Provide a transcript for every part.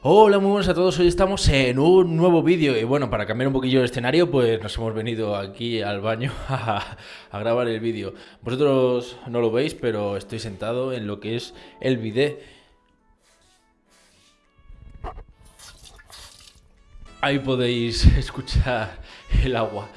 Hola, muy buenas a todos. Hoy estamos en un nuevo vídeo. Y bueno, para cambiar un poquillo el escenario, pues nos hemos venido aquí al baño a, grabar el vídeo. Vosotros no lo veis, pero estoy sentado en lo que es el bidet. Ahí podéis escuchar el agua.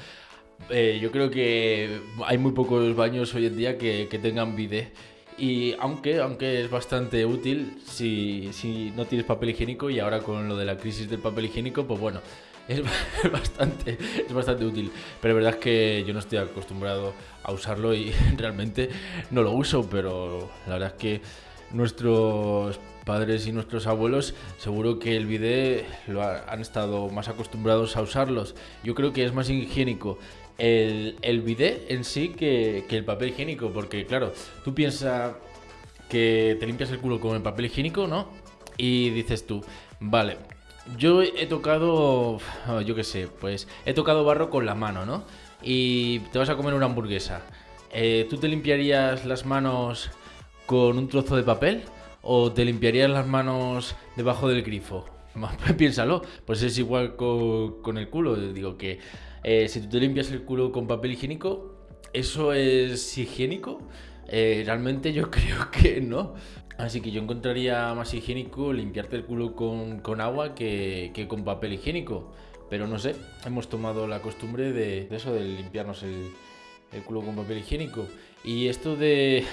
Eh, yo creo que hay muy pocos baños hoy en día que, que tengan bidet. Y aunque, aunque es bastante útil si, si, no tienes papel higiénico y ahora con lo de la crisis del papel higiénico, pues bueno, es bastante, es bastante útil. Pero la verdad es que yo no estoy acostumbrado a usarlo y realmente no lo uso, pero la verdad es que nuestros padres y nuestros abuelos seguro que el bidet lo han estado más acostumbrados a usarlos. Yo creo que es más higiénico el, el bidet en sí que, el papel higiénico, porque claro, tú piensas que te limpias el culo con el papel higiénico, ¿no? Y dices tú, vale, yo he tocado, yo qué sé, pues he tocado barro con la mano, ¿no? Y te vas a comer una hamburguesa. Eh, ¿Tú te limpiarías las manos con un trozo de papel? ¿O te limpiarías las manos debajo del grifo? Piénsalo, pues es igual con, con el culo. Digo que eh, si tú te limpias el culo con papel higiénico, ¿eso es higiénico? Eh, realmente yo creo que no. Así que yo encontraría más higiénico limpiarte el culo con, agua que, con papel higiénico. Pero no sé, hemos tomado la costumbre de, eso, de limpiarnos el, culo con papel higiénico. Y esto de,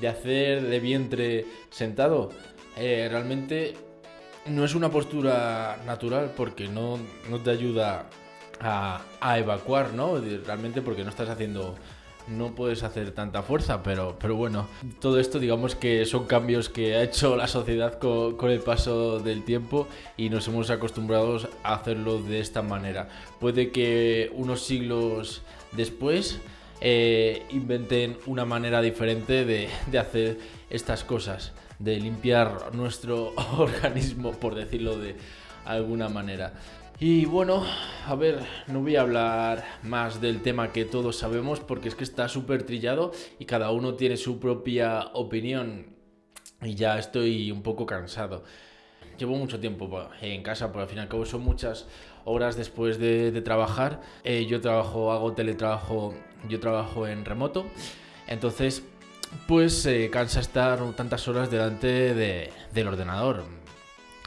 de hacer de vientre sentado, eh, realmente no es una postura natural porque no, no te ayuda a, evacuar, ¿no? Realmente porque no estás haciendo no puedes hacer tanta fuerza, pero, pero bueno, todo esto digamos que son cambios que ha hecho la sociedad con, el paso del tiempo y nos hemos acostumbrado a hacerlo de esta manera. Puede que unos siglos después eh, inventen una manera diferente de, de hacer estas cosas, de limpiar nuestro organismo, por decirlo de alguna manera. Y bueno, a ver, no voy a hablar más del tema que todos sabemos porque es que está súper trillado y cada uno tiene su propia opinión y ya estoy un poco cansado. Llevo mucho tiempo en casa, pero al fin y al cabo son muchas horas después de, trabajar. Eh, yo trabajo, hago teletrabajo, yo trabajo en remoto, entonces pues eh, cansa estar tantas horas delante del ordenador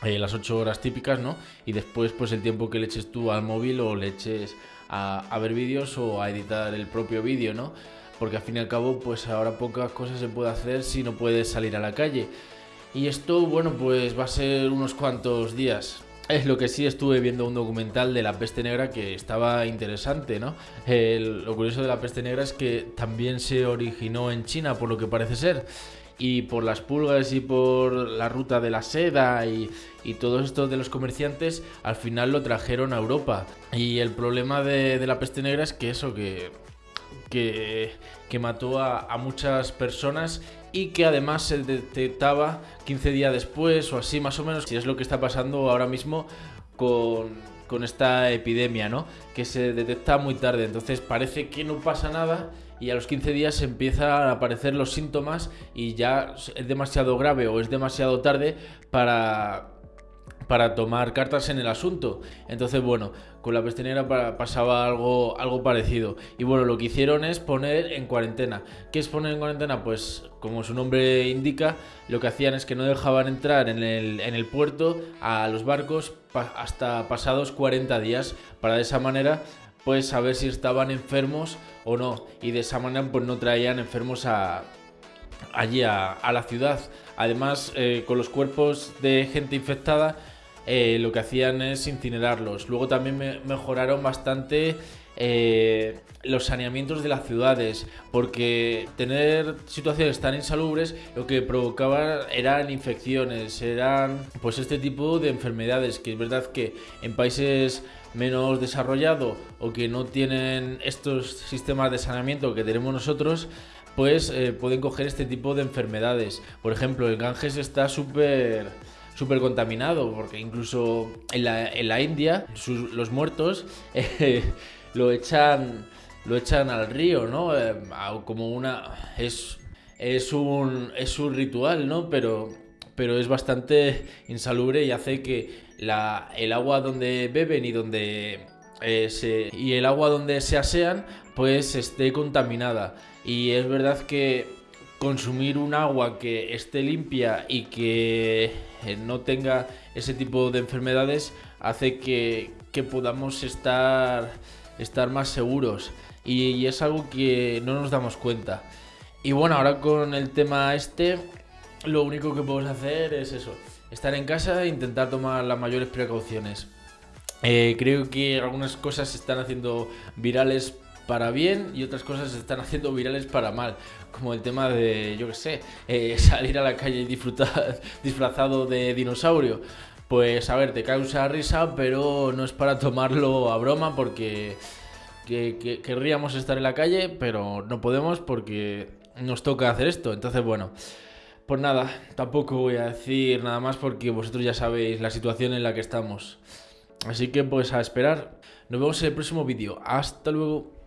eh, las 8 horas típicas, ¿no? Y después, pues el tiempo que le eches tú al móvil o le eches a, ver vídeos o a editar el propio vídeo, ¿no? Porque al fin y al cabo, pues ahora pocas cosas se puede hacer si no puedes salir a la calle. Y esto, bueno, pues va a ser unos cuantos días. Es lo que sí estuve viendo un documental de la peste negra que estaba interesante, ¿no? lo curioso de la peste negra es que también se originó en China, por lo que parece ser y por las pulgas y por la ruta de la seda y, y todo esto de los comerciantes, al final lo trajeron a Europa. Y el problema de, la peste negra es que eso, que, que, mató a, muchas personas y que además se detectaba 15 días después o así más o menos, si es lo que está pasando ahora mismo con, con esta epidemia, ¿no? Que se detecta muy tarde, entonces parece que no pasa nada y a los 15 días empiezan a aparecer los síntomas y ya es demasiado grave o es demasiado tarde para para tomar cartas en el asunto. Entonces, bueno, con la peste negra pasaba algo, algo parecido. Y bueno, lo que hicieron es poner en cuarentena. ¿Qué es poner en cuarentena? Pues como su nombre indica, lo que hacían es que no dejaban entrar en el, en el puerto a los barcos hasta pasados 40 días. Para de esa manera pues saber si estaban enfermos o no. Y de esa manera pues no traían enfermos a, allí a, la ciudad. Además, eh, con los cuerpos de gente infectada, eh, lo que hacían es incinerarlos. Luego también mejoraron bastante eh, los saneamientos de las ciudades, porque tener situaciones tan insalubres lo que provocaba eran infecciones, eran pues este tipo de enfermedades, que es verdad que en países menos desarrollados o que no tienen estos sistemas de saneamiento que tenemos nosotros, pues eh, pueden coger este tipo de enfermedades. Por ejemplo, el Ganges está súper súper contaminado, porque incluso en la, en la India los muertos eh, lo echan lo echan al río, ¿no? Eh, como una es es un es un ritual, ¿no? Pero pero es bastante insalubre y hace que la, el agua donde beben y donde eh, se, y el agua donde se asean pues esté contaminada. Y es verdad que consumir un agua que esté limpia y que eh, no tenga ese tipo de enfermedades hace que, que podamos estar, estar más seguros. Y, es algo que no nos damos cuenta. Y bueno, ahora con el tema este, lo único que podemos hacer es eso, estar en casa e intentar tomar las mayores precauciones. Eh, creo que algunas cosas se están haciendo virales para bien y otras cosas se están haciendo virales para mal. Como el tema de, yo qué sé, eh, salir a la calle y disfrutar disfrazado de dinosaurio. Pues a ver, te causa risa, pero no es para tomarlo a broma porque querríamos estar en la calle, pero no podemos porque nos toca hacer esto. Entonces, bueno, pues nada, tampoco voy a decir nada más porque vosotros ya sabéis la situación en la que estamos. Así que pues a esperar. Nos vemos en el próximo vídeo. Hasta luego.